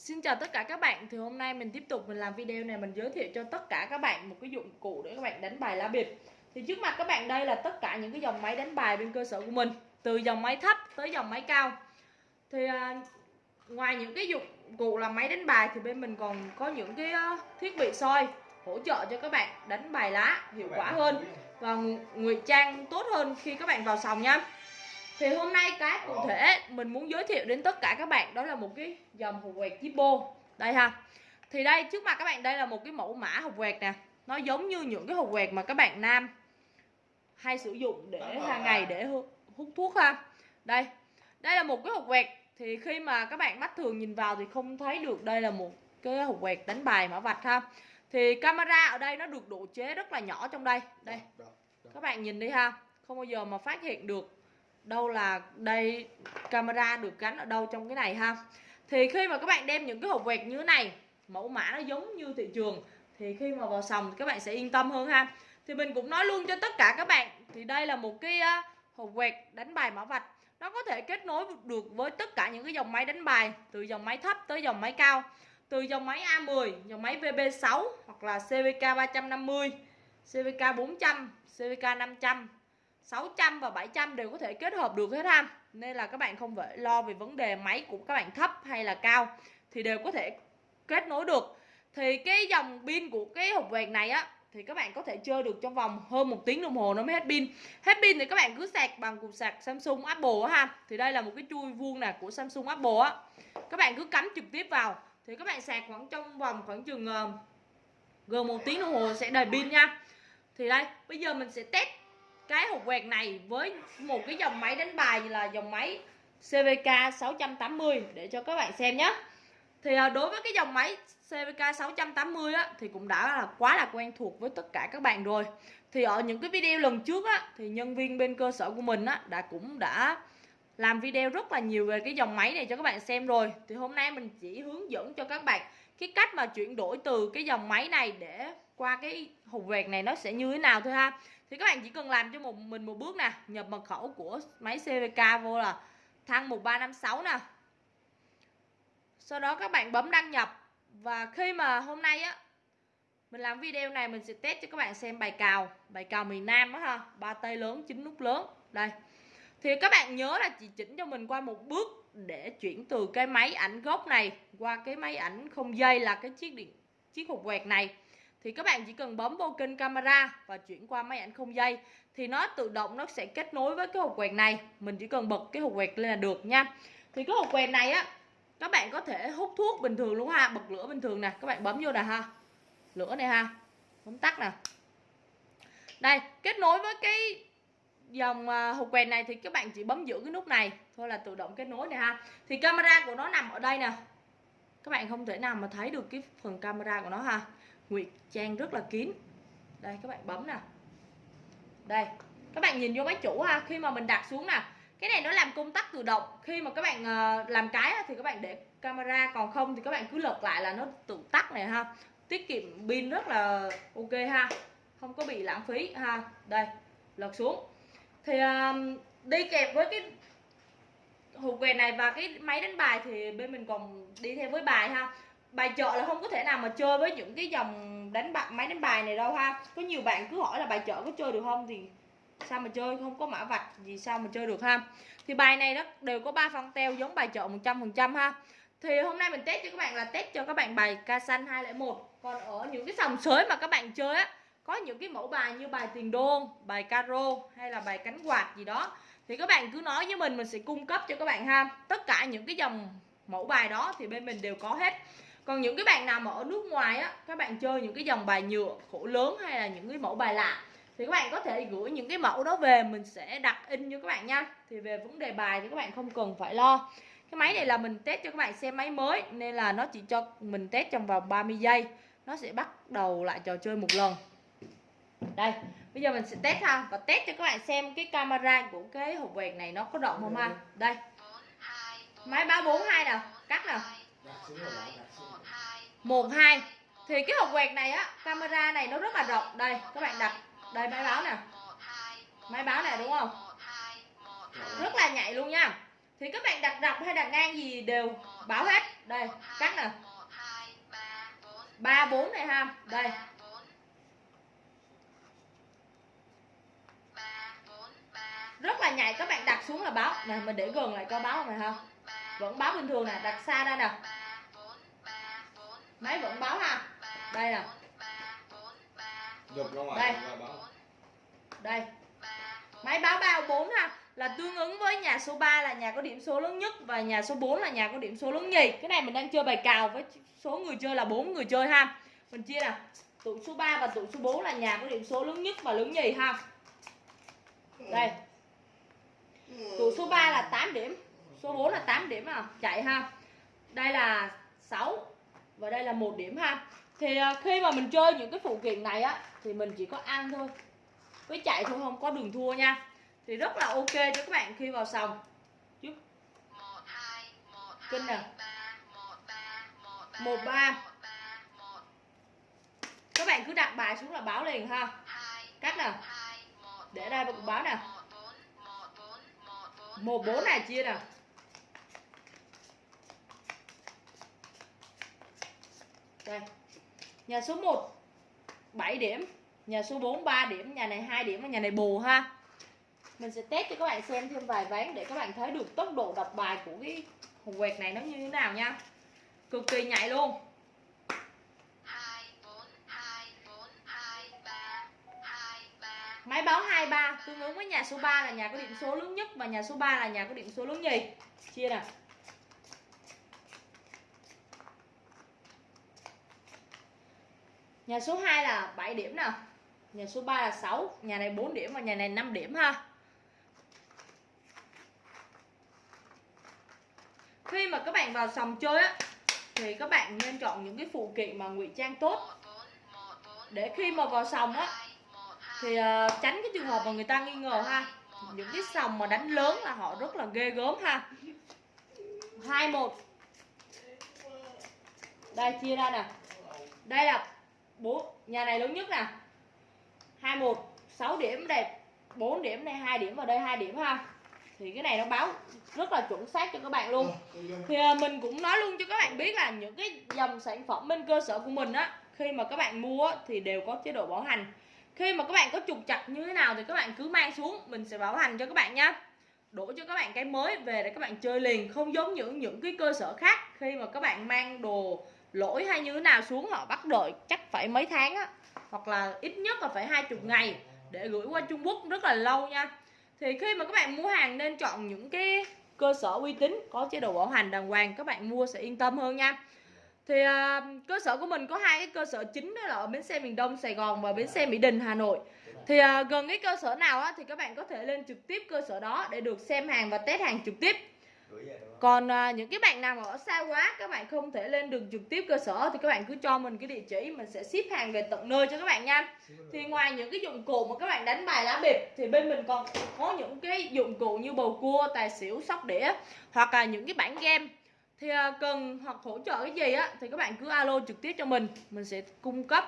Xin chào tất cả các bạn. Thì hôm nay mình tiếp tục mình làm video này Mình giới thiệu cho tất cả các bạn một cái dụng cụ để các bạn đánh bài lá bịp. Thì trước mặt các bạn đây là tất cả những cái dòng máy đánh bài bên cơ sở của mình Từ dòng máy thấp tới dòng máy cao. Thì à, ngoài những cái dụng cụ là máy đánh bài Thì bên mình còn có những cái thiết bị soi Hỗ trợ cho các bạn đánh bài lá hiệu quả hơn Và ngụy trang tốt hơn khi các bạn vào sòng nha thì hôm nay cái cụ thể mình muốn giới thiệu đến tất cả các bạn đó là một cái dòng hộp quẹt Zippo đây ha. Thì đây trước mặt các bạn đây là một cái mẫu mã hộp quẹt nè. Nó giống như những cái hộp quẹt mà các bạn nam hay sử dụng để hàng ngày để hút thuốc ha. Đây đây là một cái hộp quẹt. Thì khi mà các bạn mắt thường nhìn vào thì không thấy được đây là một cái hộp quẹt đánh bài mã vạch ha. Thì camera ở đây nó được độ chế rất là nhỏ trong đây. Đây các bạn nhìn đi ha. Không bao giờ mà phát hiện được đâu là đây, camera được gắn ở đâu trong cái này ha? Thì khi mà các bạn đem những cái hộp quẹt như thế này, mẫu mã nó giống như thị trường, thì khi mà vào sòng thì các bạn sẽ yên tâm hơn ha. Thì mình cũng nói luôn cho tất cả các bạn, thì đây là một cái hộp quẹt đánh bài mã vạch. Nó có thể kết nối được với tất cả những cái dòng máy đánh bài, từ dòng máy thấp tới dòng máy cao, từ dòng máy A10 dòng máy VB6 hoặc là CVK 350 CVK 400 CVK 500 600 và 700 đều có thể kết hợp được hết ha. Nên là các bạn không phải lo về vấn đề máy của các bạn thấp hay là cao Thì đều có thể kết nối được. Thì cái dòng pin của cái hộp quẹt này á Thì các bạn có thể chơi được trong vòng hơn một tiếng đồng hồ nó mới hết pin. Hết pin thì các bạn cứ sạc bằng cục sạc Samsung Apple á ha. Thì đây là một cái chui vuông nè của Samsung Apple á. Các bạn cứ cắm trực tiếp vào Thì các bạn sạc khoảng trong vòng khoảng chừng uh, gần một tiếng đồng hồ sẽ đầy pin nha. Thì đây bây giờ mình sẽ test cái hộp quẹt này với một cái dòng máy đánh bài là dòng máy CVK 680 để cho các bạn xem nhé thì à, đối với cái dòng máy CVK 680 á, thì cũng đã là quá là quen thuộc với tất cả các bạn rồi. Thì ở những cái video lần trước á, thì nhân viên bên cơ sở của mình á, đã cũng đã làm video rất là nhiều về cái dòng máy này cho các bạn xem rồi. Thì hôm nay mình chỉ hướng dẫn cho các bạn cái cách mà chuyển đổi từ cái dòng máy này để qua cái hộp quẹt này nó sẽ như thế nào thôi ha thì các bạn chỉ cần làm cho một, mình một bước nè, nhập mật khẩu của máy CVK vô là thăng 1356 nè. Sau đó các bạn bấm đăng nhập và khi mà hôm nay á, mình làm video này mình sẽ test cho các bạn xem bài cào bài cào miền Nam á ha, ba tay lớn, chín nút lớn. Đây. Thì các bạn nhớ là chỉ chỉnh cho mình qua một bước để chuyển từ cái máy ảnh gốc này qua cái máy ảnh không dây là cái chiếc điện, chiếc hộp quẹt này thì các bạn chỉ cần bấm vô kênh camera và chuyển qua máy ảnh không dây. Thì nó tự động nó sẽ kết nối với cái hộp quẹt này. Mình chỉ cần bật cái hộp quẹt lên là được nha. Thì cái hộp quẹt này á, các bạn có thể hút thuốc bình thường luôn ha. Bật lửa bình thường nè. Các bạn bấm vô nè ha. Lửa này ha. Bấm tắt nè. Đây, kết nối với cái dòng à, hộp quẹt này thì các bạn chỉ bấm giữ cái nút này. Thôi là tự động kết nối này ha. Thì camera của nó nằm ở đây nè. Các bạn không thể nào mà thấy được cái phần camera của nó ha. Nguyệt trang rất là kín. Đây, các bạn bấm nè. Đây, các bạn nhìn vô máy chủ ha, khi mà mình đặt xuống nè. Cái này nó làm công tắc tự động. Khi mà các bạn ờ, làm cái thì các bạn để camera, còn không thì các bạn cứ lật lại là nó tự tắt này ha. Tiết kiệm pin rất là ok ha, không có bị lãng phí ha. Đây, lật xuống. Thì đi kèm với cái hộp quẹt này và cái máy đánh bài thì bên mình còn đi theo với bài ha bài chợ là không có thể nào mà chơi với những cái dòng đánh bạc máy đánh bài này đâu ha. Có nhiều bạn cứ hỏi là bài chợ có chơi được không thì sao mà chơi, không có mã vạch gì sao mà chơi được ha. Thì bài này nó đều có ba phân teo giống bài chợ 100% ha. Thì hôm nay mình test cho các bạn là test cho các bạn bài ca xanh 201 còn ở những cái sòng sới mà các bạn chơi á, có những cái mẫu bài như bài tiền đô bài caro hay là bài cánh quạt gì đó, thì các bạn cứ nói với mình mình sẽ cung cấp cho các bạn ha. Tất cả những cái dòng mẫu bài đó thì bên mình đều có hết còn những cái bạn nào mà ở nước ngoài á, các bạn chơi những cái dòng bài nhựa khổ lớn hay là những cái mẫu bài lạ, thì các bạn có thể gửi những cái mẫu đó về, mình sẽ đặt in cho các bạn nha. Thì về vấn đề bài thì các bạn không cần phải lo. Cái máy này là mình test cho các bạn xem máy mới, nên là nó chỉ cho mình test trong vòng 30 giây. Nó sẽ bắt đầu lại trò chơi một lần. Đây, bây giờ mình sẽ test ha, và test cho các bạn xem cái camera của cái hộp quẹt này nó có rộng không ha? Đây. Máy 342 nào, cắt nào một, hai. Thì cái hộp quẹt này á, camera này nó rất là rộng. Đây, các bạn đặt. Đây, máy báo nè. Máy báo này đúng không? Rất là nhạy luôn nha. Thì các bạn đặt dọc hay đặt ngang gì đều báo hết. Đây, cắt nè. Ba, bốn này ha. Đây. Rất là nhạy. Các bạn đặt xuống là báo. Nè, mình để gần lại coi báo này ha. Vẫn báo bình thường nè. Đặt xa ra nè máy vẫn báo ha. Đây nè. Đây. đây. Máy báo bao 4 ha. Là tương ứng với nhà số 3 là nhà có điểm số lớn nhất và nhà số 4 là nhà có điểm số lớn nhì. Cái này mình đang chơi bài cào với số người chơi là bốn người chơi ha. Mình chia nè. Tụ số 3 và tụ số 4 là nhà có điểm số lớn nhất và lớn nhì ha. Đây. Tụ số 3 là 8 điểm. Số 4 là 8 điểm à. Chạy ha. Đây là 6 và đây là một điểm ha. Thì à, khi mà mình chơi những cái phụ kiện này á, thì mình chỉ có ăn thôi. Với chạy thôi, không có đường thua nha. Thì rất là ok cho các bạn khi vào sòng. Chứ kinh nè một ba các bạn cứ đặt bài xuống là báo liền ha. Cắt nè để đây một báo nè một bốn này chia nè đây nhà số 1 7 điểm. Nhà số 4 3 điểm. Nhà này 2 điểm và nhà này bù ha. Mình sẽ test cho các bạn xem thêm vài ván để các bạn thấy được tốc độ đọc bài của cái hồng quẹt này nó như thế nào nha. Cực kỳ nhạy luôn. Máy báo 23 tương ứng với nhà số 3 là nhà có điểm số lớn nhất và nhà số 3 là nhà có điểm số lớn nhì. Chia nè. Nhà số 2 là 7 điểm nè. Nhà số 3 là 6, nhà này 4 điểm và nhà này 5 điểm ha. Khi mà các bạn vào sòng chơi á thì các bạn nên chọn những cái phụ kiện mà ngụy trang tốt. Để khi mà vào sòng á thì uh, tránh cái trường hợp mà người ta nghi ngờ ha. Những cái sòng mà đánh lớn là họ rất là ghê gớm ha. Hai một. Đây chia ra nè. Đây là bốn nhà này lớn nhất nè hai một sáu điểm đây 4 điểm đây hai điểm vào đây hai điểm ha. Thì cái này nó báo rất là chuẩn xác cho các bạn luôn. Thì uh, mình cũng nói luôn cho các bạn biết là những cái dòng sản phẩm bên cơ sở của mình á khi mà các bạn mua thì đều có chế độ bảo hành. Khi mà các bạn có trục chặt như thế nào thì các bạn cứ mang xuống mình sẽ bảo hành cho các bạn nhé đổ cho các bạn cái mới về để các bạn chơi liền không giống những những cái cơ sở khác khi mà các bạn mang đồ lỗi hay như thế nào xuống họ bắt đợi chắc phải mấy tháng á hoặc là ít nhất là phải hai chục ngày để gửi qua Trung Quốc rất là lâu nha. Thì khi mà các bạn mua hàng nên chọn những cái cơ sở uy tín có chế độ bảo hành đàng hoàng các bạn mua sẽ yên tâm hơn nha. Thì uh, cơ sở của mình có hai cái cơ sở chính đó là ở bến xe miền Đông Sài Gòn và bến xe Mỹ Đình Hà Nội. Thì uh, gần cái cơ sở nào á, thì các bạn có thể lên trực tiếp cơ sở đó để được xem hàng và test hàng trực tiếp còn uh, những cái bạn nào mà ở xa quá các bạn không thể lên được trực tiếp cơ sở thì các bạn cứ cho mình cái địa chỉ mình sẽ ship hàng về tận nơi cho các bạn nha. Thì ngoài những cái dụng cụ mà các bạn đánh bài lá bịp thì bên mình còn có những cái dụng cụ như bầu cua tài xỉu sóc đĩa hoặc là những cái bản game. Thì à, cần hoặc hỗ trợ cái gì á thì các bạn cứ alo trực tiếp cho mình mình sẽ cung cấp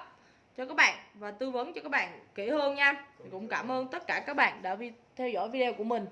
cho các bạn và tư vấn cho các bạn kỹ hơn nha. Thì cũng cảm ơn tất cả các bạn đã theo dõi video của mình